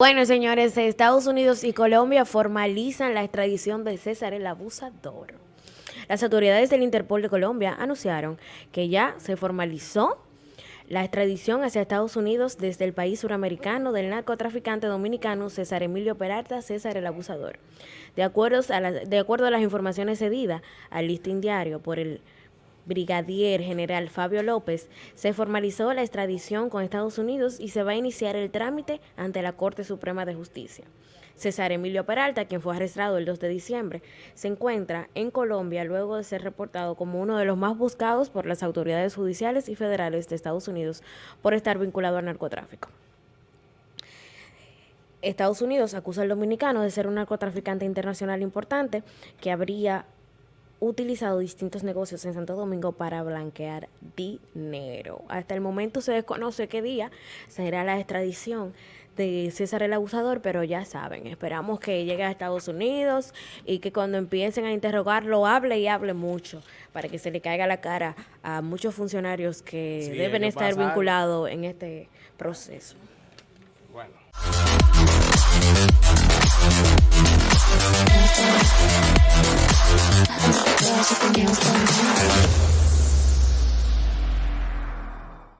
Bueno, señores, Estados Unidos y Colombia formalizan la extradición de César el Abusador. Las autoridades del Interpol de Colombia anunciaron que ya se formalizó la extradición hacia Estados Unidos desde el país suramericano del narcotraficante dominicano César Emilio Peralta, César el Abusador. De acuerdo a, de acuerdo a las informaciones cedidas al listín diario por el brigadier general Fabio López, se formalizó la extradición con Estados Unidos y se va a iniciar el trámite ante la Corte Suprema de Justicia. César Emilio Peralta, quien fue arrestado el 2 de diciembre, se encuentra en Colombia luego de ser reportado como uno de los más buscados por las autoridades judiciales y federales de Estados Unidos por estar vinculado al narcotráfico. Estados Unidos acusa al dominicano de ser un narcotraficante internacional importante que habría utilizado distintos negocios en Santo Domingo para blanquear dinero. Hasta el momento se desconoce qué día será la extradición de César el Abusador, pero ya saben, esperamos que llegue a Estados Unidos y que cuando empiecen a interrogarlo hable y hable mucho para que se le caiga la cara a muchos funcionarios que deben estar vinculados en este proceso. Bueno. something else.